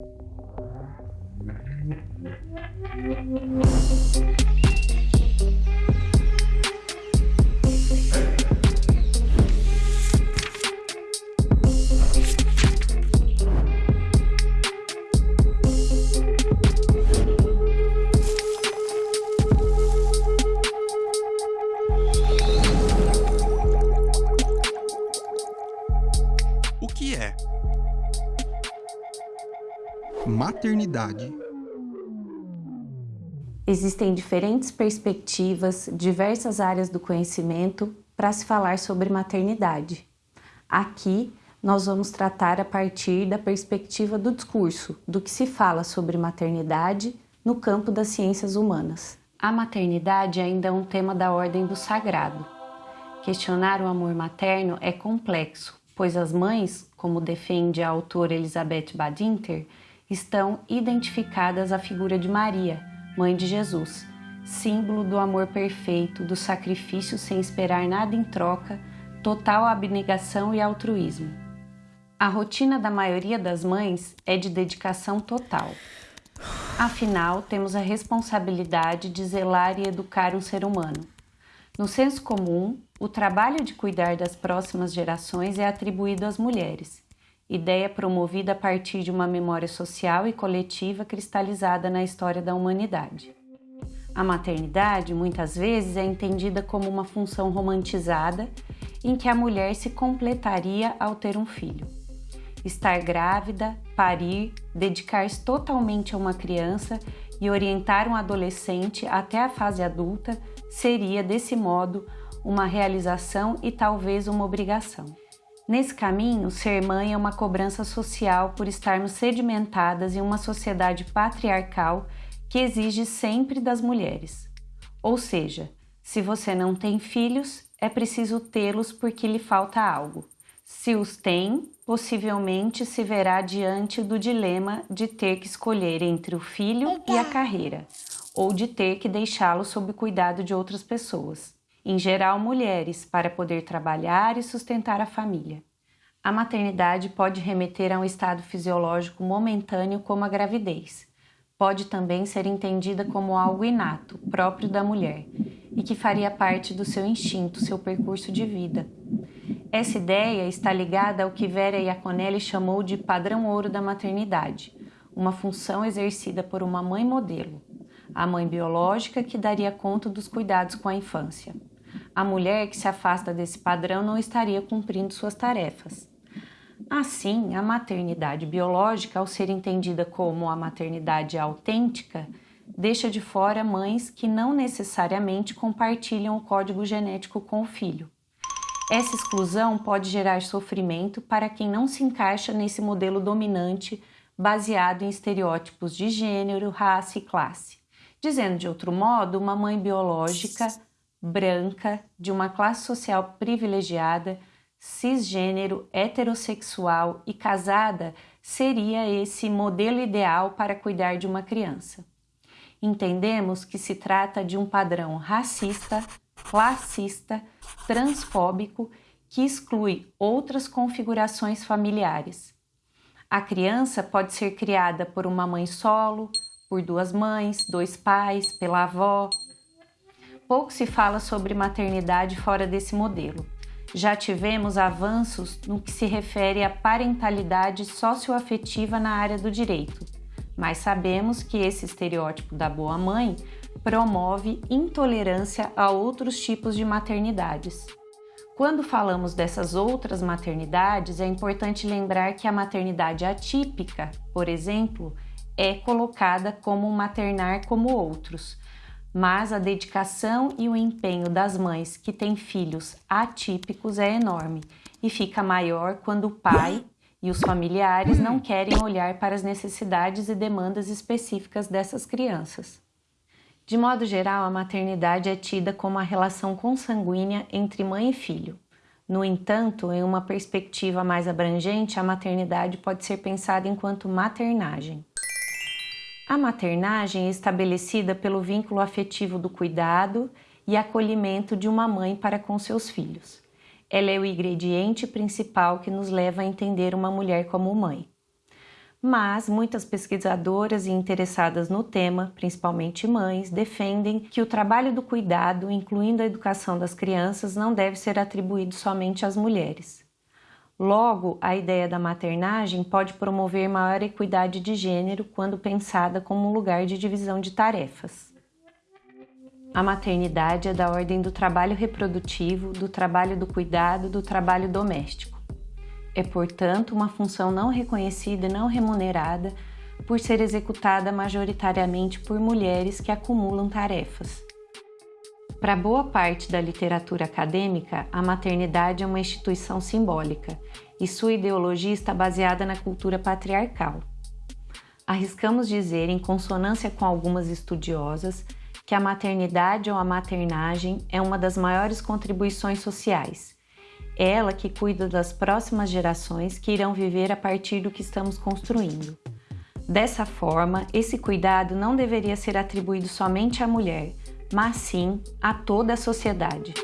O que é maternidade? Existem diferentes perspectivas, diversas áreas do conhecimento para se falar sobre maternidade. Aqui nós vamos tratar a partir da perspectiva do discurso, do que se fala sobre maternidade no campo das ciências humanas. A maternidade ainda é um tema da ordem do sagrado. Questionar o amor materno é complexo, pois as mães, como defende a autora Elizabeth Badinter, estão identificadas à figura de Maria, mãe de Jesus, símbolo do amor perfeito, do sacrifício sem esperar nada em troca, total abnegação e altruísmo. A rotina da maioria das mães é de dedicação total. Afinal, temos a responsabilidade de zelar e educar um ser humano. No senso comum, o trabalho de cuidar das próximas gerações é atribuído às mulheres, ideia promovida a partir de uma memória social e coletiva cristalizada na história da humanidade. A maternidade, muitas vezes, é entendida como uma função romantizada em que a mulher se completaria ao ter um filho. Estar grávida, parir, dedicar-se totalmente a uma criança e orientar um adolescente até a fase adulta seria, desse modo, uma realização e talvez uma obrigação. Nesse caminho, ser mãe é uma cobrança social por estarmos sedimentadas em uma sociedade patriarcal que exige sempre das mulheres. Ou seja, se você não tem filhos, é preciso tê-los porque lhe falta algo. Se os tem, possivelmente se verá diante do dilema de ter que escolher entre o filho e a carreira, ou de ter que deixá-lo sob cuidado de outras pessoas em geral mulheres, para poder trabalhar e sustentar a família. A maternidade pode remeter a um estado fisiológico momentâneo como a gravidez. Pode também ser entendida como algo inato, próprio da mulher, e que faria parte do seu instinto, seu percurso de vida. Essa ideia está ligada ao que Vera Iaconelli chamou de padrão ouro da maternidade, uma função exercida por uma mãe modelo, a mãe biológica que daria conta dos cuidados com a infância a mulher que se afasta desse padrão não estaria cumprindo suas tarefas. Assim, a maternidade biológica, ao ser entendida como a maternidade autêntica, deixa de fora mães que não necessariamente compartilham o código genético com o filho. Essa exclusão pode gerar sofrimento para quem não se encaixa nesse modelo dominante baseado em estereótipos de gênero, raça e classe. Dizendo de outro modo, uma mãe biológica branca, de uma classe social privilegiada, cisgênero, heterossexual e casada seria esse modelo ideal para cuidar de uma criança. Entendemos que se trata de um padrão racista, classista, transfóbico que exclui outras configurações familiares. A criança pode ser criada por uma mãe solo, por duas mães, dois pais, pela avó, pouco se fala sobre maternidade fora desse modelo. Já tivemos avanços no que se refere à parentalidade socioafetiva na área do direito, mas sabemos que esse estereótipo da boa mãe promove intolerância a outros tipos de maternidades. Quando falamos dessas outras maternidades, é importante lembrar que a maternidade atípica, por exemplo, é colocada como maternar como outros, mas a dedicação e o empenho das mães que têm filhos atípicos é enorme e fica maior quando o pai e os familiares não querem olhar para as necessidades e demandas específicas dessas crianças. De modo geral, a maternidade é tida como a relação consanguínea entre mãe e filho. No entanto, em uma perspectiva mais abrangente, a maternidade pode ser pensada enquanto maternagem. A maternagem é estabelecida pelo vínculo afetivo do cuidado e acolhimento de uma mãe para com seus filhos. Ela é o ingrediente principal que nos leva a entender uma mulher como mãe. mas muitas pesquisadoras e interessadas no tema, principalmente mães, defendem que o trabalho do cuidado, incluindo a educação das crianças, não deve ser atribuído somente às mulheres. Logo, a ideia da maternagem pode promover maior equidade de gênero quando pensada como um lugar de divisão de tarefas. A maternidade é da ordem do trabalho reprodutivo, do trabalho do cuidado, do trabalho doméstico. É, portanto, uma função não reconhecida e não remunerada por ser executada majoritariamente por mulheres que acumulam tarefas. Para boa parte da literatura acadêmica, a maternidade é uma instituição simbólica e sua ideologia está baseada na cultura patriarcal. Arriscamos dizer, em consonância com algumas estudiosas, que a maternidade ou a maternagem é uma das maiores contribuições sociais ela que cuida das próximas gerações que irão viver a partir do que estamos construindo. Dessa forma, esse cuidado não deveria ser atribuído somente à mulher, mas sim a toda a sociedade.